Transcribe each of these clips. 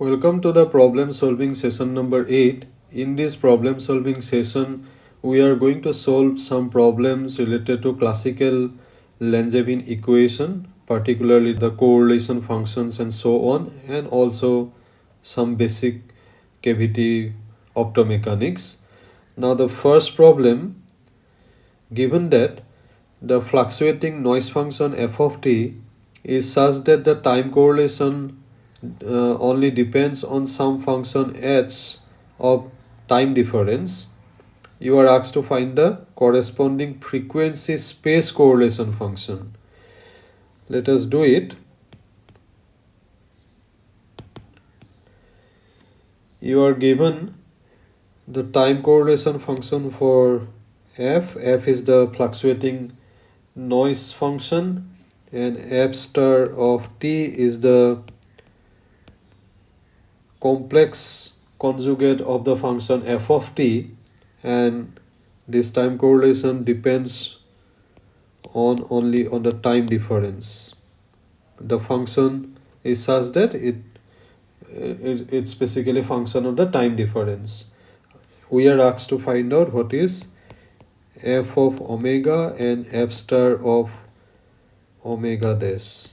Welcome to the problem solving session number 8. In this problem solving session, we are going to solve some problems related to classical Langevin equation, particularly the correlation functions and so on, and also some basic cavity optomechanics. Now the first problem, given that the fluctuating noise function f of t is such that the time correlation uh, only depends on some function h of time difference. You are asked to find the corresponding frequency space correlation function. Let us do it. You are given the time correlation function for f. F is the fluctuating noise function and f star of t is the complex conjugate of the function f of t and this time correlation depends on only on the time difference. The function is such that it, it it's basically function of the time difference. We are asked to find out what is f of omega and f star of omega dash.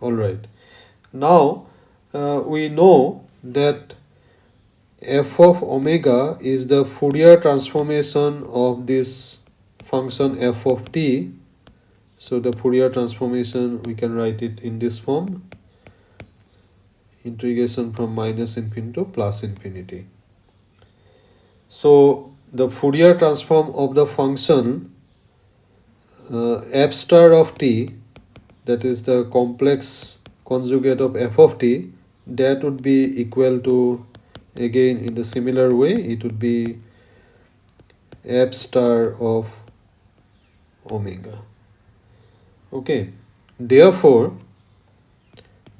All right. Now uh, we know that f of omega is the Fourier transformation of this function f of t. So the Fourier transformation we can write it in this form. Integration from minus infinity to plus infinity. So the Fourier transform of the function uh, f star of t that is the complex conjugate of f of t that would be equal to again in the similar way it would be f star of omega. Okay. Therefore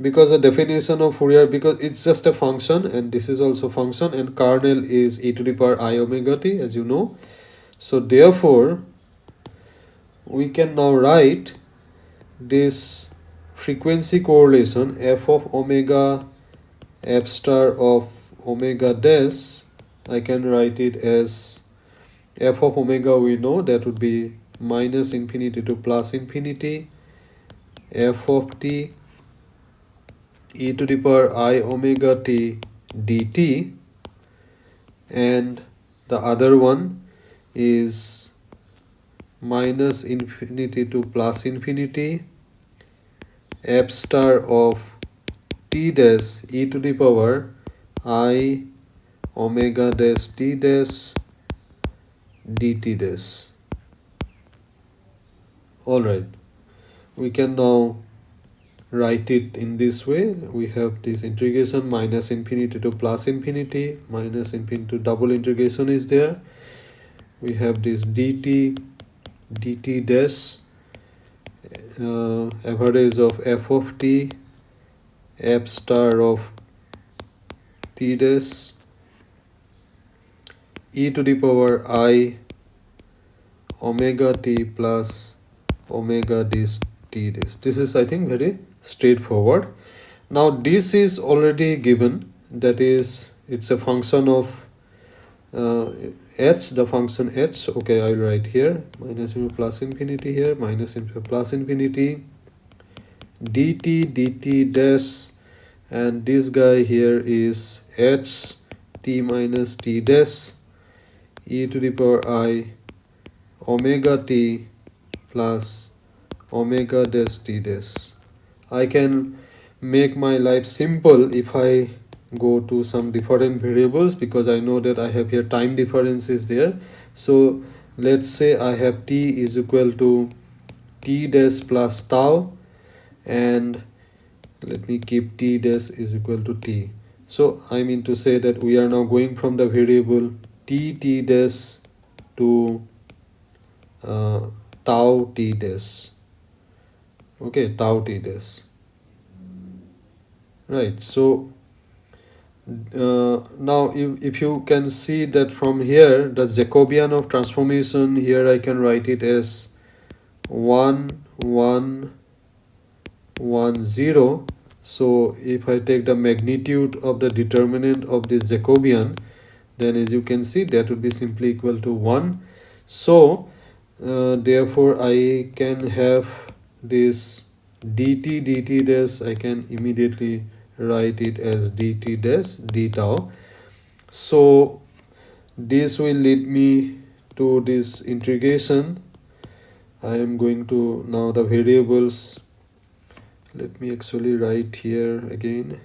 because the definition of Fourier because it's just a function and this is also function and kernel is e to the power i omega t as you know. So therefore we can now write this frequency correlation f of omega f star of omega dash I can write it as f of omega we know that would be minus infinity to plus infinity. F of t e to the power i omega t dt. And the other one is minus infinity to plus infinity. F star of t dash e to the power i omega dash t dash dt dash. All right. We can now write it in this way. We have this integration minus infinity to plus infinity minus infinity to double integration is there. We have this dt dt dash uh, average of f of t f star of t dash e to the power i omega t plus omega this t dash this is i think very straightforward. Now this is already given. That is it's a function of uh, h the function h. Okay i'll write here minus infinity plus infinity here minus infinity plus infinity dt dt dash and this guy here is h t minus t dash e to the power i omega t plus omega dash t dash. I can make my life simple if i go to some different variables because i know that i have here time difference is there. So let's say i have t is equal to t dash plus tau and let me keep t dash is equal to t. So i mean to say that we are now going from the variable t t dash to uh, tau t dash. Okay tau t dash. Right so uh, now if, if you can see that from here the Jacobian of transformation here I can write it as 1 1 1 0 so if I take the magnitude of the determinant of this Jacobian then as you can see that would be simply equal to 1 so uh, therefore I can have this dt dt dash I can immediately write it as dt dash d tau so this will lead me to this integration. I am going to now the variables let me actually write here again.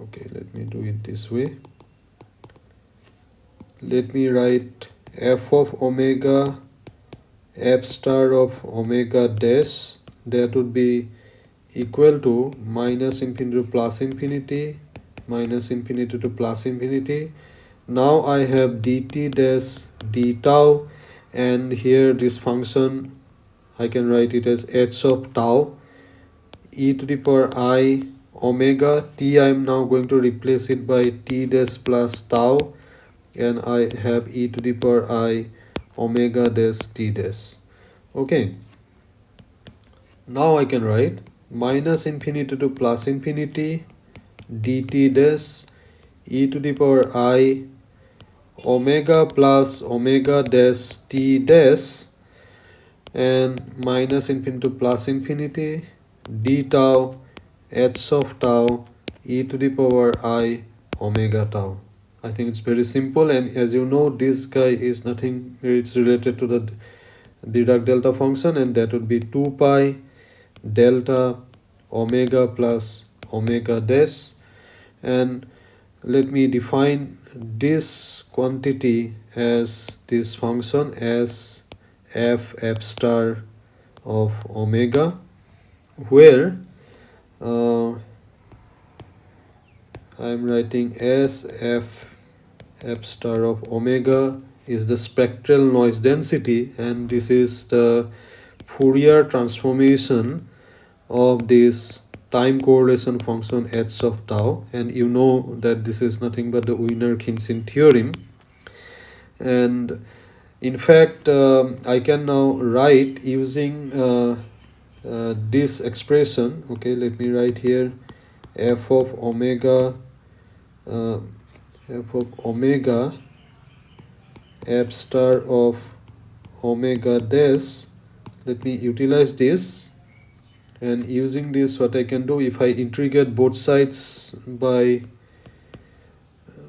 Okay let me do it this way. Let me write f of omega f star of omega dash. That would be equal to minus infinity to plus infinity minus infinity to plus infinity. Now I have dt dash d tau and here this function I can write it as h of tau e to the power i omega. T I am now going to replace it by t dash plus tau and I have e to the power i omega dash t dash. Okay. Now I can write minus infinity to plus infinity dt dash e to the power i omega plus omega dash t dash and minus infinity to plus infinity d tau h of tau e to the power i omega tau. I think it's very simple and as you know this guy is nothing it's related to the Dirac delta function and that would be 2 pi delta omega plus omega dash. And let me define this quantity as this function as f f star of omega where uh, I am writing s f f star of omega is the spectral noise density and this is the Fourier transformation of this time correlation function h of tau. And you know that this is nothing but the Wiener-Khinchin theorem. And in fact uh, I can now write using uh, uh, this expression. Okay let me write here f of omega uh, f of omega f star of omega dash. Let me utilize this. And using this what I can do if I integrate both sides by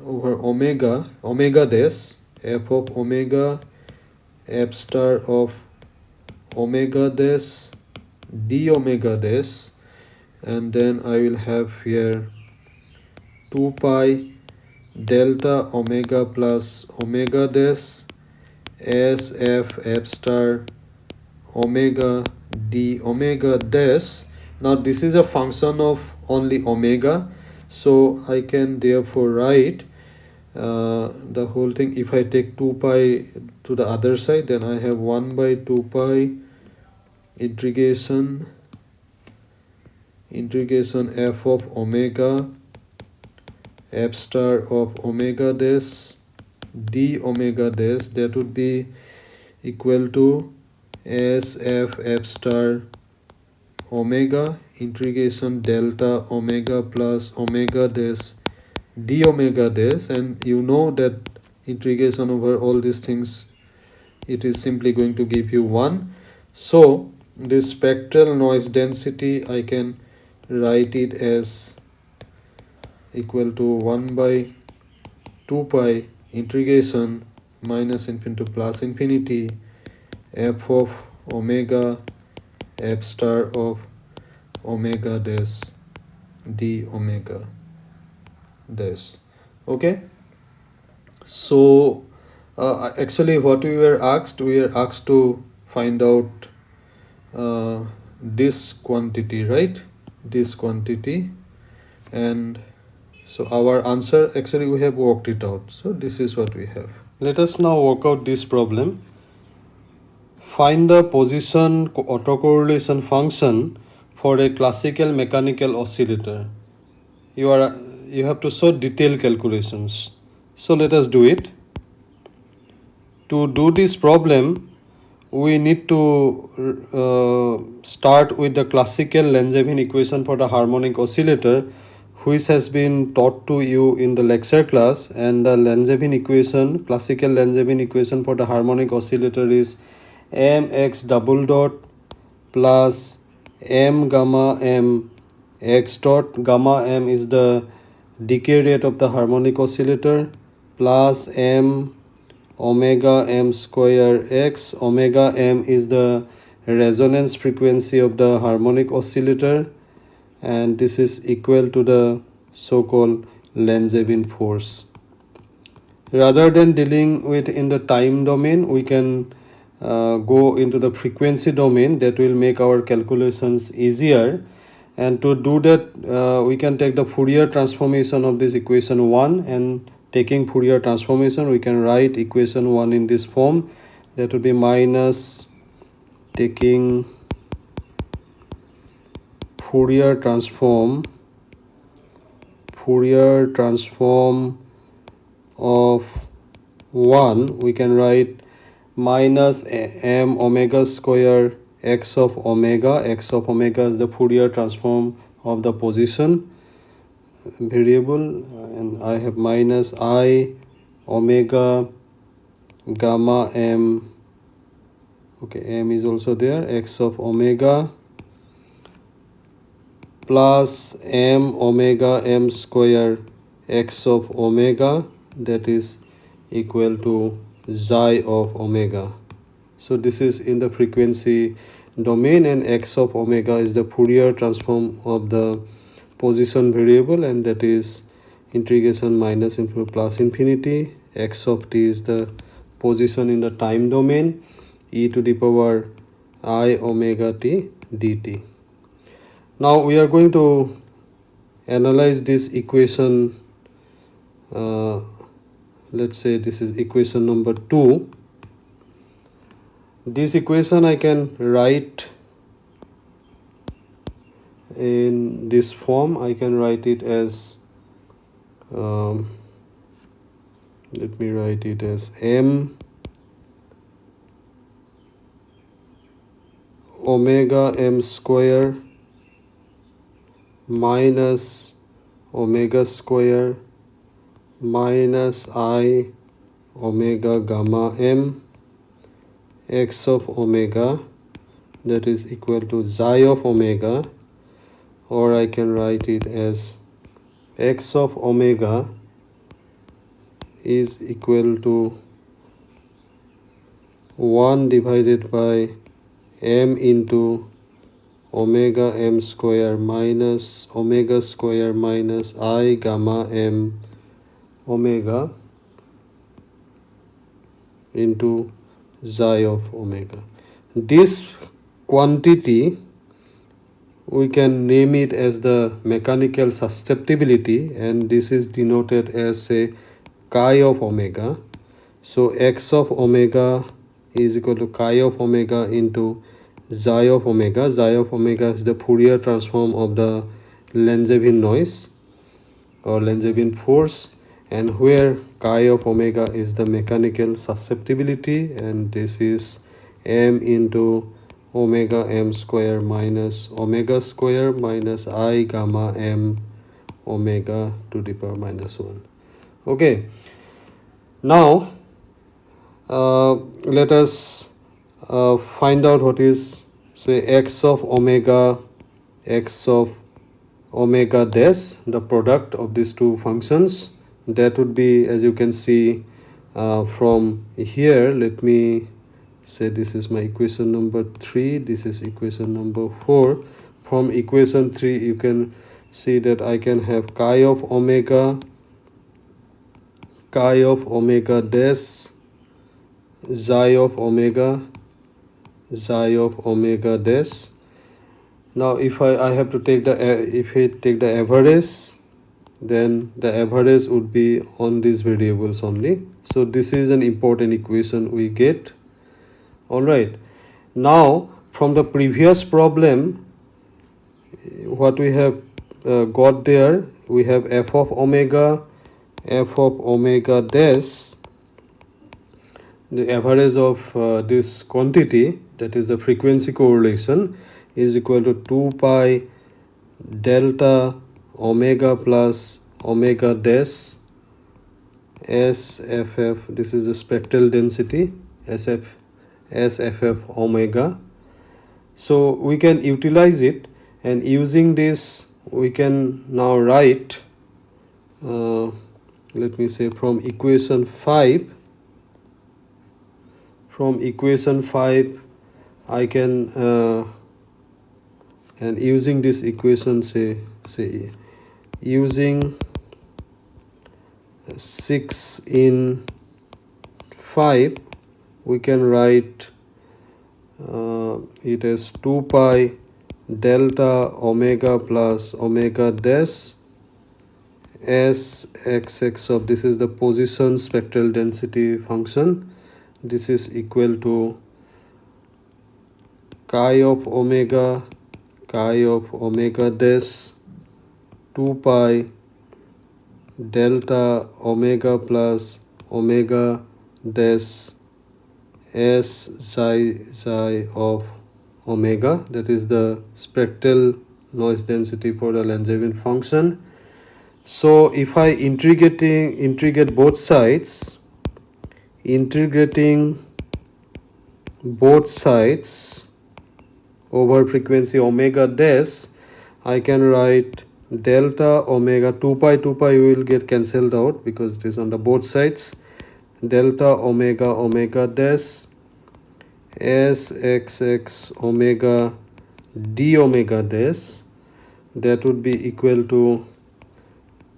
over omega omega dash f of omega f star of omega dash d omega dash and then I will have here 2 pi delta omega plus omega dash s f f star omega d omega dash. Now this is a function of only omega so I can therefore write uh, the whole thing. If I take 2 pi to the other side then I have 1 by 2 pi integration integration f of omega f star of omega dash d omega dash that would be equal to s f f star omega integration delta omega plus omega dash d omega dash and you know that integration over all these things it is simply going to give you 1 so this spectral noise density I can write it as equal to 1 by 2 pi integration minus infinity to plus infinity f of omega f star of omega dash d omega this okay? So uh, actually what we were asked we were asked to find out uh, this quantity right? This quantity. And so our answer actually we have worked it out. So this is what we have. Let us now work out this problem. Find the position autocorrelation function for a classical mechanical oscillator. You are you have to show detailed calculations. So let us do it to do this problem we need to uh, start with the classical Langevin equation for the harmonic oscillator which has been taught to you in the lecture class. And the Langevin equation classical Langevin equation for the harmonic oscillator is mx double dot plus m gamma m. X dot gamma m is the decay rate of the harmonic oscillator plus m omega m square x omega m is the resonance frequency of the harmonic oscillator and this is equal to the so-called Langevin force. Rather than dealing with in the time domain we can uh, go into the frequency domain that will make our calculations easier. And to do that uh, we can take the Fourier transformation of this equation 1 and taking Fourier transformation we can write equation 1 in this form. That would be minus taking Fourier transform Fourier transform of 1 we can write minus m omega square x of omega. X of omega is the Fourier transform of the position variable and I have minus i omega gamma m. Okay m is also there x of omega plus m omega m square x of omega that is equal to xi of omega. So this is in the frequency domain and x of omega is the Fourier transform of the position variable and that is integration minus into plus infinity. X of t is the position in the time domain. E to the power i omega t dt. Now we are going to analyze this equation uh, let's say this is equation number 2 this equation I can write in this form I can write it as um, let me write it as m omega m square minus omega square minus i omega gamma m x of omega that is equal to xi of omega or I can write it as x of omega is equal to 1 divided by m into omega m square minus omega square minus i gamma m omega into xi of omega. This quantity we can name it as the mechanical susceptibility and this is denoted as say chi of omega. So x of omega is equal to chi of omega into xi of omega. Xi of omega is the Fourier transform of the Langevin noise or Langevin force and where chi of omega is the mechanical susceptibility and this is m into omega m square minus omega square minus i gamma m omega to the power minus 1 okay. Now uh, let us uh, find out what is say x of omega x of omega dash the product of these two functions. That would be as you can see uh, from here let me say this is my equation number 3 this is equation number 4 from equation 3 you can see that I can have chi of omega chi of omega dash xi of omega xi of omega dash. Now if I, I have to take the if I take the average then the average would be on these variables only. So this is an important equation we get all right. Now from the previous problem what we have uh, got there we have f of omega f of omega dash the average of uh, this quantity that is the frequency correlation is equal to 2 pi delta omega plus omega dash sff this is the spectral density sf sff omega. So we can utilize it and using this we can now write uh, let me say from equation 5 from equation 5 I can uh, and using this equation say say using 6 in 5 we can write uh, it as 2 pi delta omega plus omega dash s x x of this is the position spectral density function. This is equal to chi of omega chi of omega dash 2 pi delta omega plus omega dash s psi psi of omega that is the spectral noise density for the Langevin function. So if I integrating integrate both sides integrating both sides over frequency omega dash I can write delta omega 2 pi 2 pi will get cancelled out because it is on the both sides. Delta omega omega dash s x x omega d omega dash that would be equal to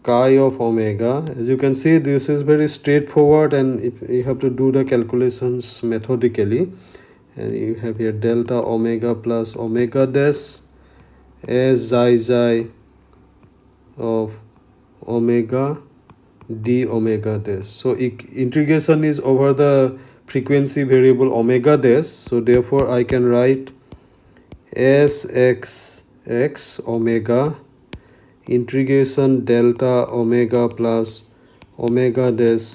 chi of omega. As you can see this is very straightforward and if you have to do the calculations methodically and you have here delta omega plus omega dash as xi xi of omega d omega dash so integration is over the frequency variable omega dash so therefore i can write s x x omega integration delta omega plus omega dash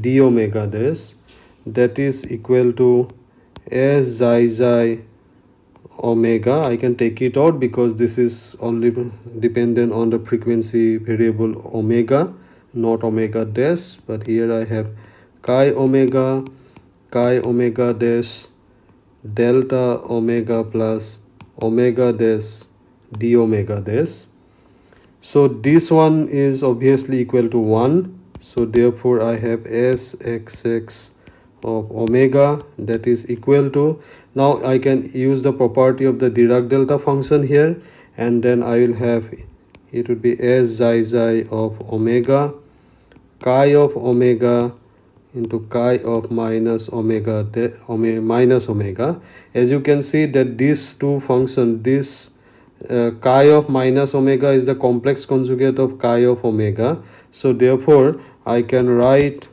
d omega dash that is equal to s xi xi omega. I can take it out because this is only dependent on the frequency variable omega not omega dash but here i have chi omega chi omega dash delta omega plus omega dash d omega dash so this one is obviously equal to 1 so therefore i have s x x of omega that is equal to. Now i can use the property of the dirac delta function here. And then i will have it would be s xi xi of omega chi of omega into chi of minus omega, omega minus omega. As you can see that these two function this uh, chi of minus omega is the complex conjugate of chi of omega. So therefore i can write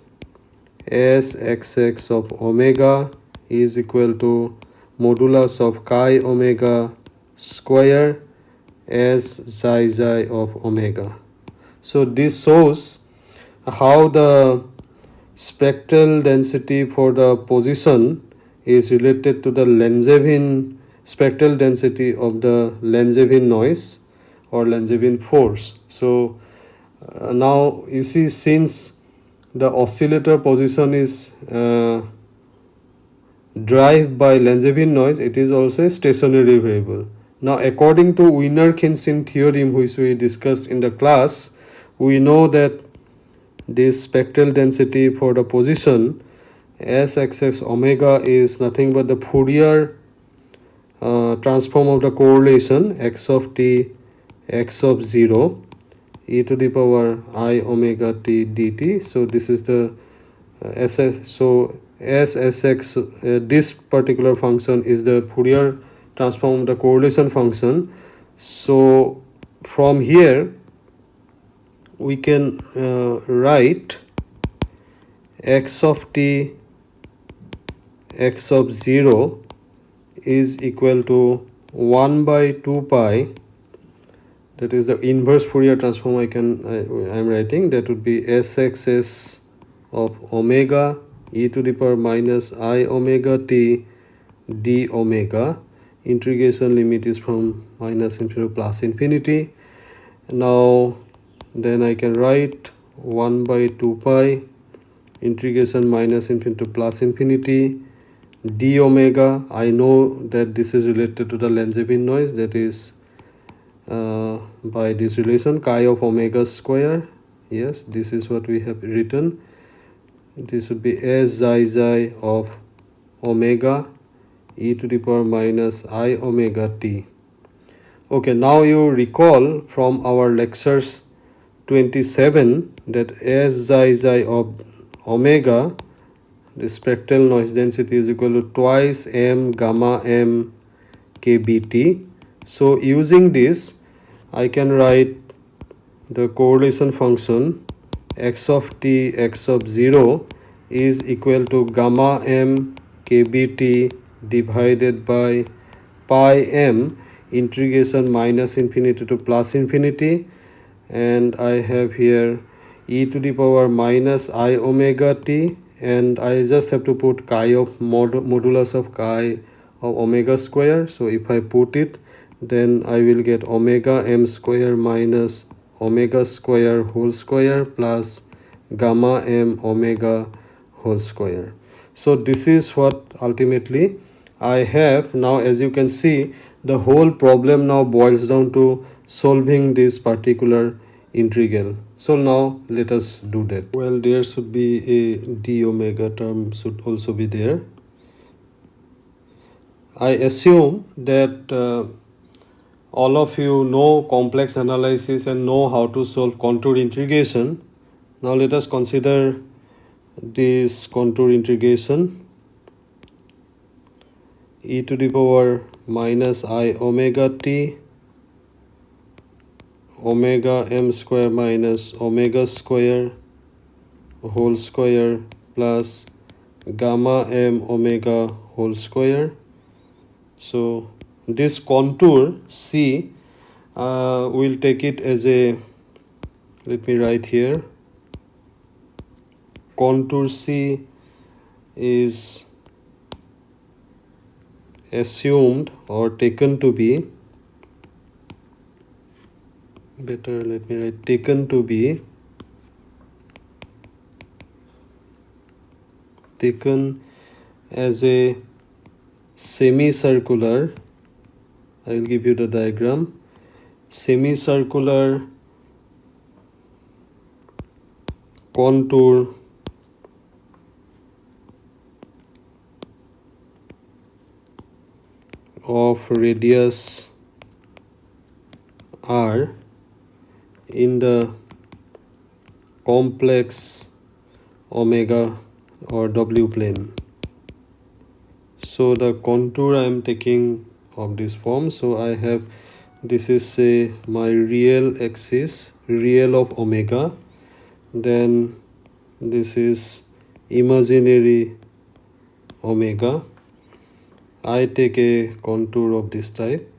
s x x of omega is equal to modulus of chi omega square s xi xi of omega. So this shows how the spectral density for the position is related to the Langevin spectral density of the Langevin noise or Langevin force. So uh, now you see since the oscillator position is uh, drive by Langevin noise it is also a stationary variable. Now according to Wiener-Khinchin theorem which we discussed in the class we know that this spectral density for the position sxx omega is nothing but the Fourier uh, transform of the correlation x of t x of 0 e to the power i omega t dt. So this is the uh, ss so ssx uh, this particular function is the fourier transform of the correlation function. So from here we can uh, write x of t x of 0 is equal to 1 by 2 pi. That is the inverse Fourier transform I can I, am writing. That would be sxs of omega e to the power minus i omega t d omega. Integration limit is from minus infinity to plus infinity. Now then I can write 1 by 2 pi integration minus infinity to plus infinity d omega. I know that this is related to the Langevin noise that is uh, by this relation chi of omega square. Yes this is what we have written. This would be s xi xi of omega e to the power minus i omega t. Okay now you recall from our lectures 27 that s xi xi of omega the spectral noise density is equal to twice m gamma m kbt. So using this i can write the correlation function x of t x of 0 is equal to gamma m kbt divided by pi m integration minus infinity to plus infinity and I have here e to the power minus i omega t. And I just have to put chi of mod modulus of chi of omega square. So if I put it then I will get omega m square minus omega square whole square plus gamma m omega whole square. So this is what ultimately I have. Now as you can see the whole problem now boils down to solving this particular integral. So now let us do that. Well there should be a d omega term should also be there. I assume that uh, all of you know complex analysis and know how to solve contour integration. Now let us consider this contour integration e to the power minus i omega t omega m square minus omega square whole square plus gamma m omega whole square. So this contour C uh, we'll take it as a let me write here. Contour C is assumed or taken to be better let me write taken to be taken as a semicircular I will give you the diagram semicircular contour of radius r in the complex omega or w plane. So the contour I am taking of this form so I have this is say my real axis real of omega then this is imaginary omega I take a contour of this type.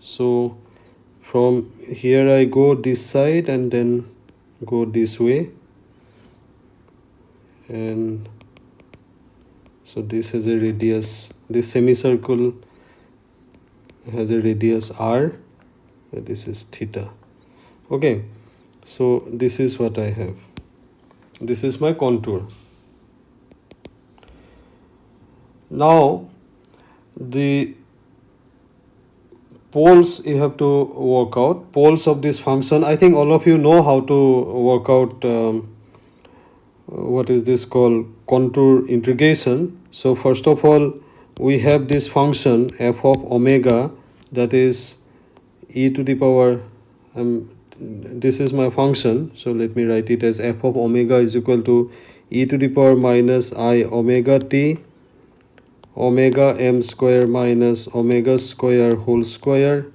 So from here I go this side and then go this way. And so this has a radius this semicircle has a radius r this is theta. Okay so this is what I have. This is my contour now the poles you have to work out poles of this function I think all of you know how to work out um, what is this called contour integration. So first of all we have this function f of omega that is e to the power um, this is my function. So let me write it as f of omega is equal to e to the power minus i omega t omega m square minus omega square whole square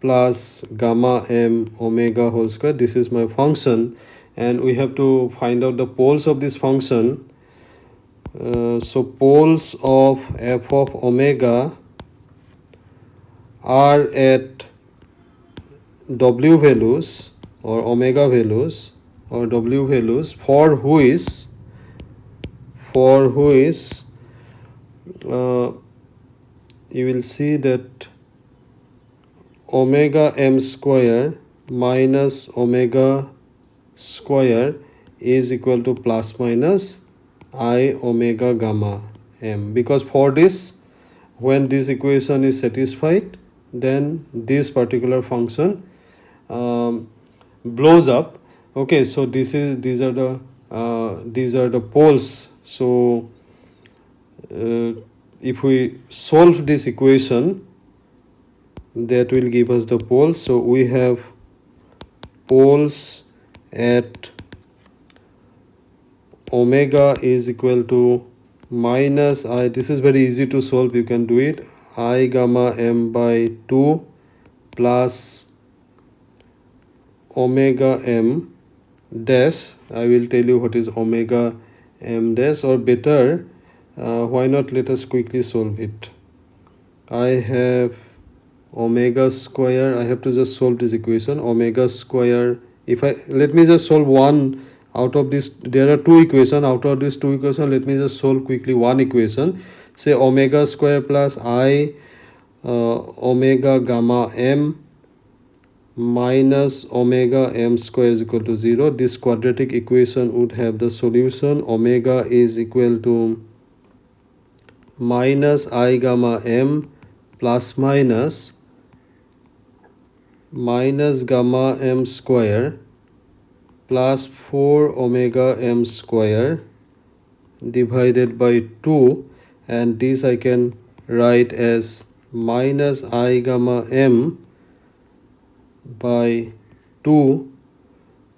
plus gamma m omega whole square. This is my function. And we have to find out the poles of this function. Uh, so poles of f of omega are at w values or omega values or w values for which for which uh, you will see that omega m square minus omega square is equal to plus minus i omega gamma m. Because for this when this equation is satisfied then this particular function um, blows up. Okay so this is these are the uh, these are the poles. So uh, if we solve this equation that will give us the poles. So we have poles at omega is equal to minus i. This is very easy to solve. You can do it. I gamma m by 2 plus omega m dash. I will tell you what is omega m dash or better uh, why not let us quickly solve it? I have omega square i have to just solve this equation omega square. If i let me just solve one out of this there are two equation out of this two equation let me just solve quickly one equation. Say omega square plus i uh, omega gamma m minus omega m square is equal to 0 this quadratic equation would have the solution omega is equal to minus i gamma m plus minus minus gamma m square plus 4 omega m square divided by 2 and this I can write as minus i gamma m by 2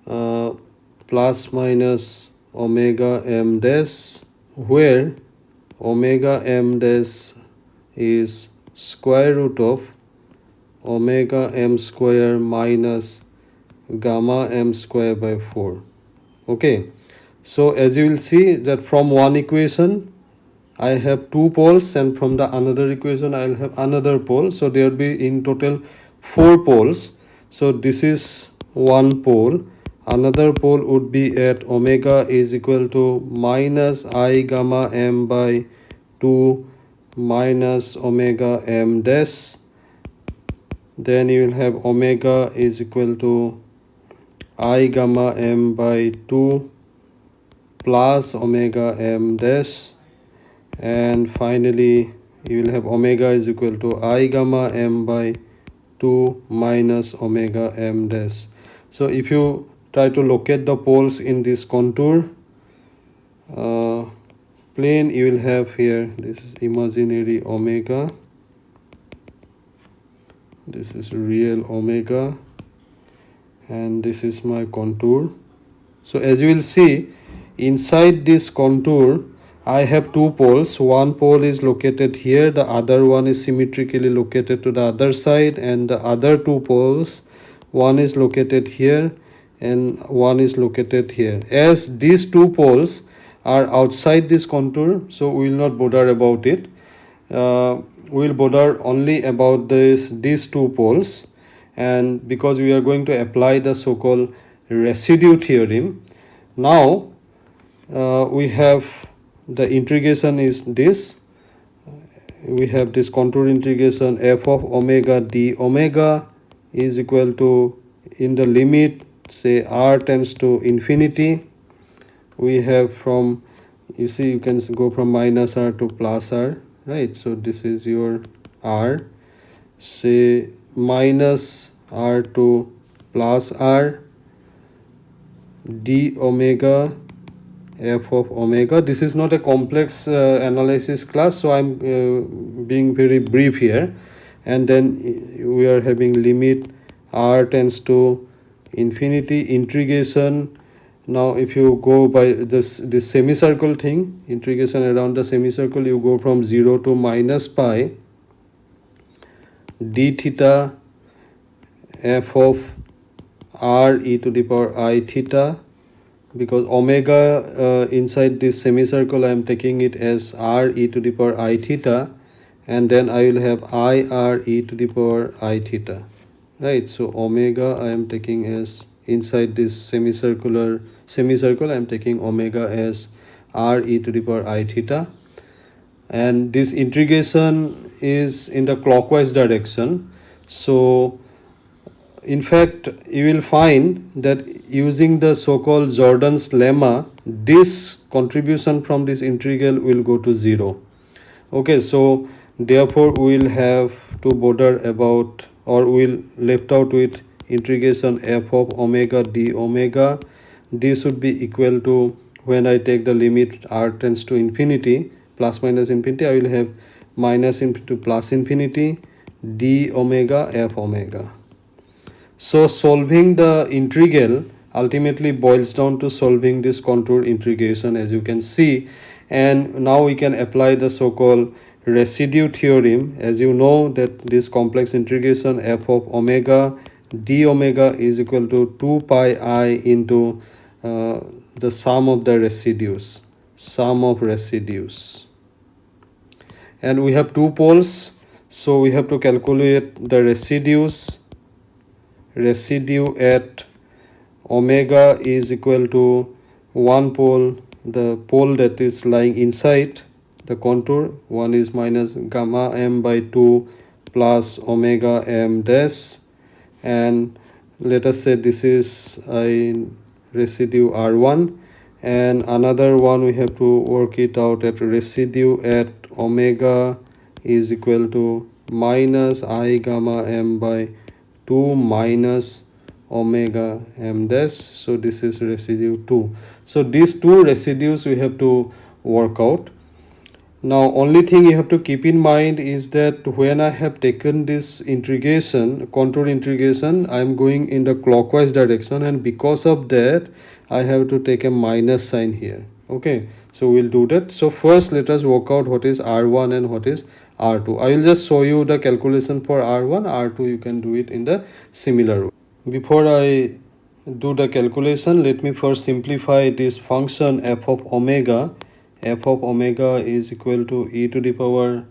uh, plus minus omega m dash where omega m dash is square root of omega m square minus gamma m square by 4 okay. So as you will see that from one equation I have two poles and from the another equation I will have another pole. So there will be in total four poles. So this is one pole another pole would be at omega is equal to minus i gamma m by 2 minus omega m dash then you will have omega is equal to i gamma m by 2 plus omega m dash and finally you will have omega is equal to i gamma m by 2 minus omega m dash so if you try to locate the poles in this contour. Uh, plane you will have here this is imaginary omega. This is real omega. And this is my contour. So as you will see inside this contour I have two poles. One pole is located here the other one is symmetrically located to the other side and the other two poles one is located here and one is located here. As these two poles are outside this contour so we will not bother about it. Uh, we will bother only about this these two poles. And because we are going to apply the so-called residue theorem now uh, we have the integration is this. We have this contour integration f of omega d omega is equal to in the limit say r tends to infinity we have from you see you can go from minus r to plus r right? So this is your r. Say minus r to plus r d omega f of omega. This is not a complex uh, analysis class so i'm uh, being very brief here. And then we are having limit r tends to infinity integration now if you go by this this semicircle thing integration around the semicircle you go from 0 to minus pi d theta f of r e to the power i theta because omega uh, inside this semicircle I am taking it as r e to the power i theta and then I will have i r e to the power i theta right so omega I am taking as inside this semicircular semicircle I am taking omega as r e to the power i theta. And this integration is in the clockwise direction. So in fact you will find that using the so-called Jordan's lemma this contribution from this integral will go to zero. Okay so therefore we will have to bother about or will left out with integration f of omega d omega. This would be equal to when I take the limit r tends to infinity plus minus infinity I will have minus into plus infinity d omega f omega. So solving the integral ultimately boils down to solving this contour integration as you can see. And now we can apply the so-called residue theorem as you know that this complex integration f of omega d omega is equal to 2 pi i into uh, the sum of the residues sum of residues. And we have two poles so we have to calculate the residues. Residue at omega is equal to one pole the pole that is lying inside the contour one is minus gamma m by 2 plus omega m dash. And let us say this is a residue r1 and another one we have to work it out at residue at omega is equal to minus i gamma m by 2 minus omega m dash. So this is residue 2 so these two residues we have to work out now only thing you have to keep in mind is that when i have taken this integration contour integration i am going in the clockwise direction and because of that i have to take a minus sign here. Okay so we'll do that. So first let us work out what is r1 and what is r2 i will just show you the calculation for r1 r2 you can do it in the similar way. Before i do the calculation let me first simplify this function f of omega f of omega is equal to e to the power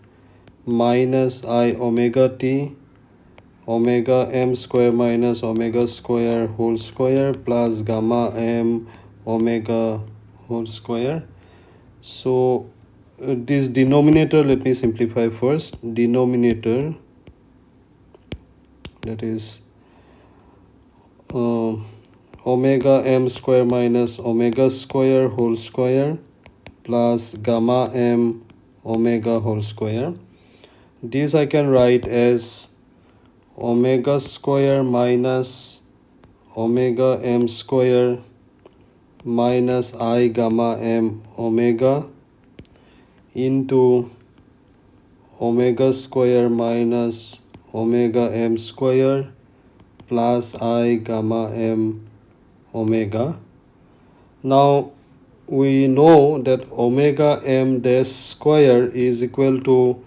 minus i omega t omega m square minus omega square whole square plus gamma m omega whole square. So uh, this denominator let me simplify first. Denominator that is uh, omega m square minus omega square whole square plus gamma m omega whole square. This I can write as omega square minus omega m square minus i gamma m omega into omega square minus omega m square plus i gamma m omega. Now we know that omega m dash square is equal to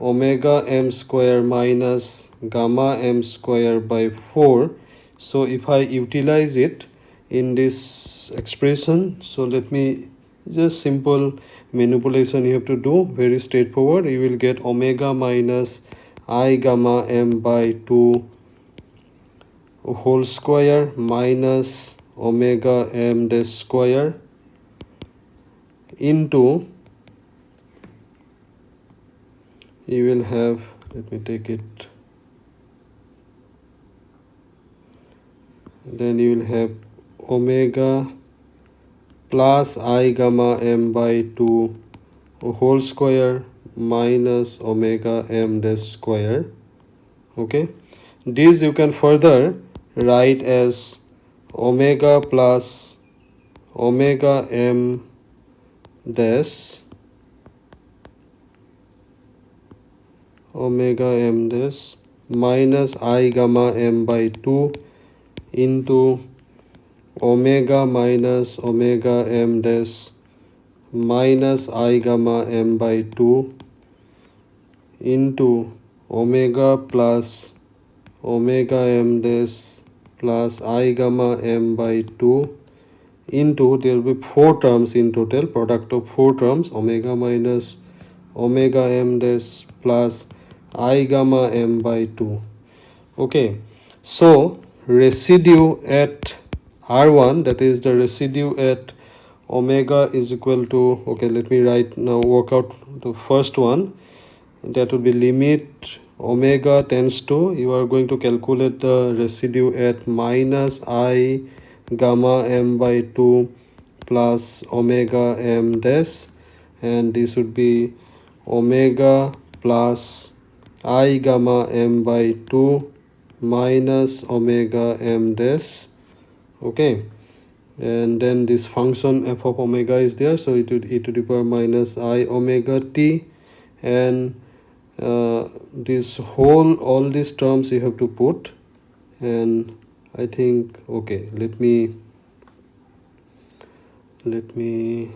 omega m square minus gamma m square by 4 so if i utilize it in this expression so let me just simple manipulation you have to do. Very straightforward. You will get omega minus i gamma m by 2 whole square minus omega m dash square into you will have let me take it then you will have omega plus i gamma m by 2 whole square minus omega m dash square okay? This you can further write as omega plus omega m dash omega m dash minus i gamma m by 2 into omega minus omega m dash minus i gamma m by 2 into omega plus omega m dash plus i gamma m by 2 into there will be four terms in total product of four terms omega minus omega m dash plus i gamma m by 2 okay so residue at r1 that is the residue at omega is equal to okay let me write now work out the first one. That would be limit omega tends to you are going to calculate the residue at minus i gamma m by 2 plus omega m dash and this would be omega plus i gamma m by 2 minus omega m dash okay? And then this function f of omega is there so it would e to the power minus i omega t. And uh, this whole all these terms you have to put and I think okay let me let me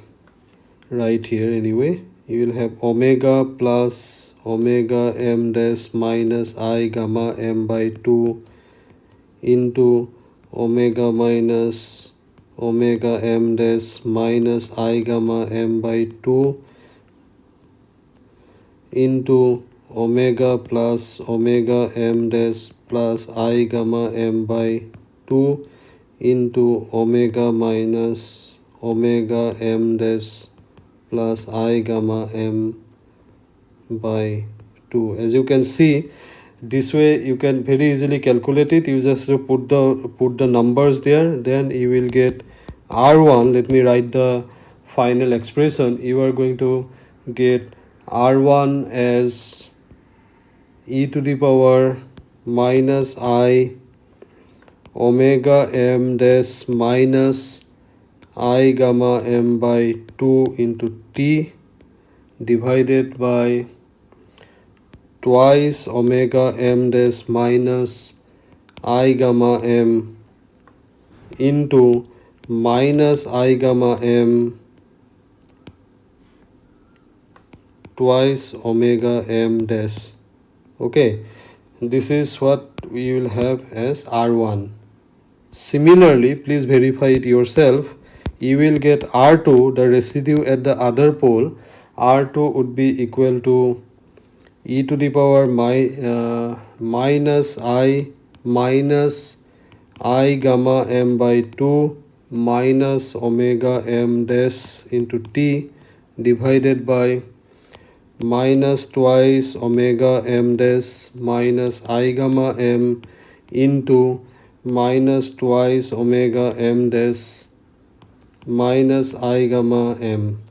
write here anyway. You will have omega plus omega m dash minus i gamma m by 2 into omega minus omega m dash minus i gamma m by 2 into omega plus omega m dash plus i gamma m by 2 into omega minus omega m dash plus i gamma m by 2 as you can see this way you can very easily calculate it. You just put the put the numbers there. Then you will get r1 let me write the final expression. You are going to get r1 as e to the power minus i omega m dash minus i gamma m by 2 into t divided by twice omega m dash minus i gamma m into minus i gamma m twice omega m dash okay. This is what we will have as r1 similarly please verify it yourself. You will get r2 the residue at the other pole. R2 would be equal to e to the power my uh, minus i minus i gamma m by 2 minus omega m dash into t divided by minus twice omega m dash minus i gamma m into minus twice omega m dash minus i gamma m.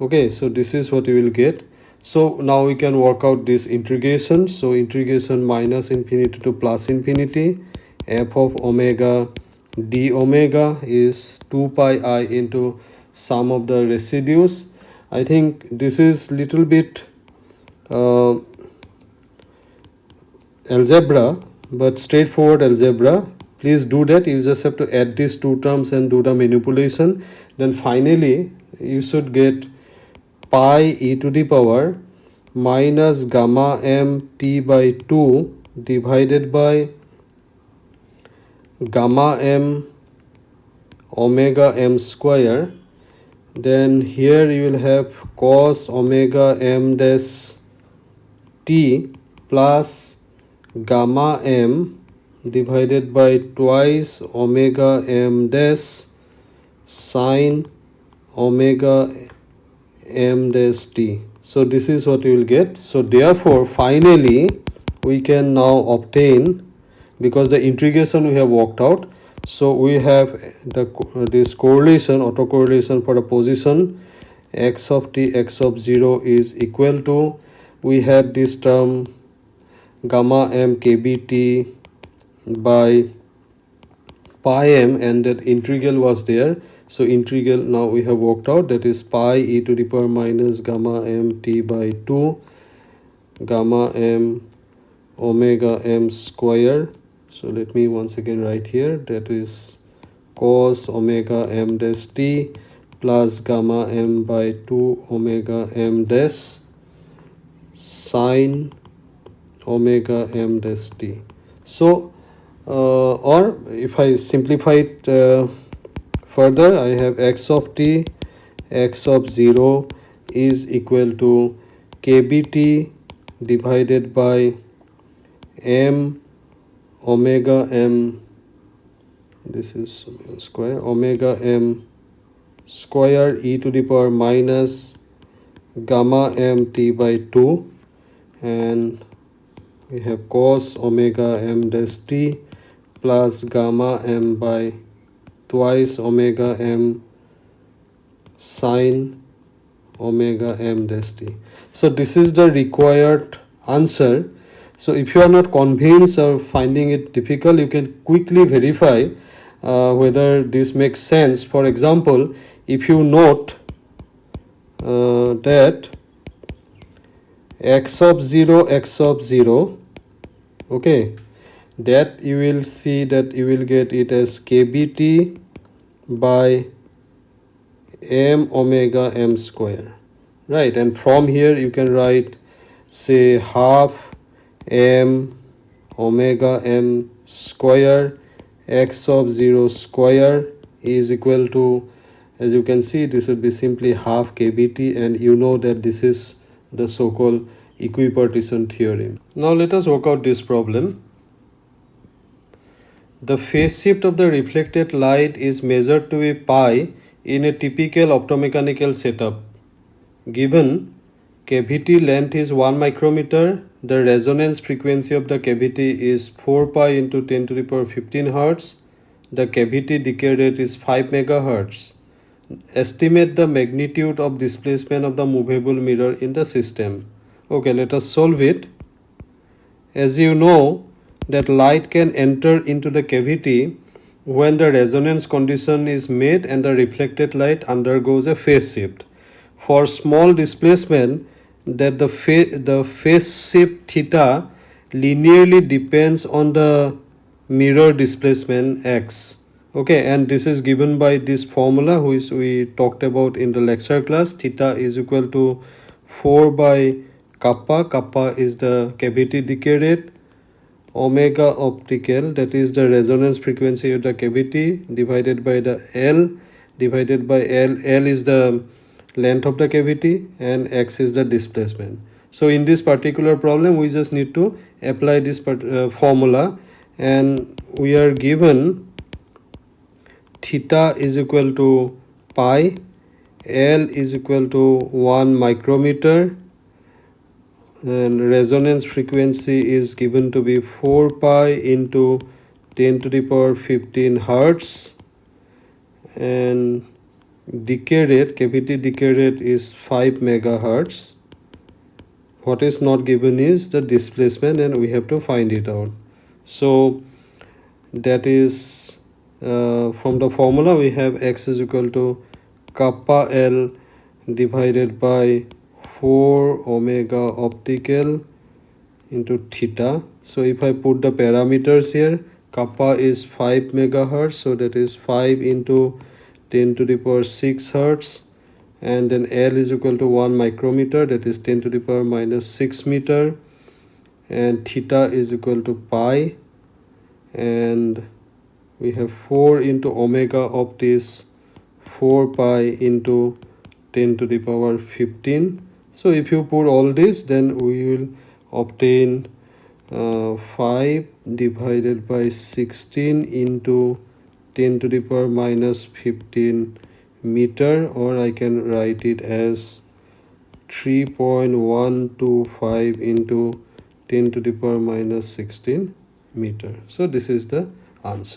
Okay so this is what you will get. So now we can work out this integration. So integration minus infinity to plus infinity. F of omega d omega is 2 pi i into sum of the residues I think this is little bit uh, algebra but straightforward algebra. Please do that. You just have to add these two terms and do the manipulation. Then finally you should get pi e to the power minus gamma m t by 2 divided by gamma m omega m square then here you will have cos omega m dash t plus gamma m divided by twice omega m dash sine omega m dash t. So this is what you will get. So therefore finally we can now obtain because the integration we have worked out so we have the this correlation autocorrelation for the position x of t x of 0 is equal to we had this term gamma m kbt by pi m and that integral was there. So integral now we have worked out that is pi e to the power minus gamma m t by 2 gamma m omega m square so let me once again write here. That is cos omega m dash t plus gamma m by 2 omega m dash sine omega m dash t. So uh, or if i simplify it uh, further i have x of t x of 0 is equal to kbt divided by m omega m this is square omega m square e to the power minus gamma m t by 2 and we have cos omega m dash t plus gamma m by twice omega m sine omega m dash t. So this is the required answer. So if you are not convinced or finding it difficult, you can quickly verify uh, whether this makes sense. For example, if you note uh, that x of 0 x of 0 okay that you will see that you will get it as kbt by m omega m square right and from here you can write say half m omega m square x of 0 square is equal to as you can see this would be simply half kbt and you know that this is the so-called equipartition theorem. Now let us work out this problem. The phase shift of the reflected light is measured to be pi in a typical optomechanical setup given cavity length is 1 micrometer. The resonance frequency of the cavity is 4 pi into 10 to the power 15 hertz. The cavity decay rate is 5 megahertz. Estimate the magnitude of displacement of the movable mirror in the system. Okay let us solve it. As you know that light can enter into the cavity when the resonance condition is met and the reflected light undergoes a phase shift. For small displacement that the phase the phase shift theta linearly depends on the mirror displacement x. Okay and this is given by this formula which we talked about in the lecture class. Theta is equal to 4 by kappa. Kappa is the cavity decay rate. Omega optical that is the resonance frequency of the cavity divided by the l divided by l. L is the length of the cavity and x is the displacement. So in this particular problem we just need to apply this uh, formula and we are given theta is equal to pi L is equal to 1 micrometer and resonance frequency is given to be 4 pi into 10 to the power 15 hertz and decay rate cavity decay rate is 5 megahertz what is not given is the displacement and we have to find it out so that is uh, from the formula we have x is equal to kappa L divided by 4 omega optical into theta. So if I put the parameters here, kappa is 5 megahertz, so that is 5 into 10 to the power 6 hertz and then L is equal to 1 micrometer that is 10 to the power minus 6 meter and theta is equal to pi and we have 4 into omega of this 4 pi into 10 to the power 15 so if you put all this then we will obtain uh, 5 divided by 16 into 10 to the power minus 15 meter or I can write it as 3.125 into 10 to the power minus 16 meter. So this is the answer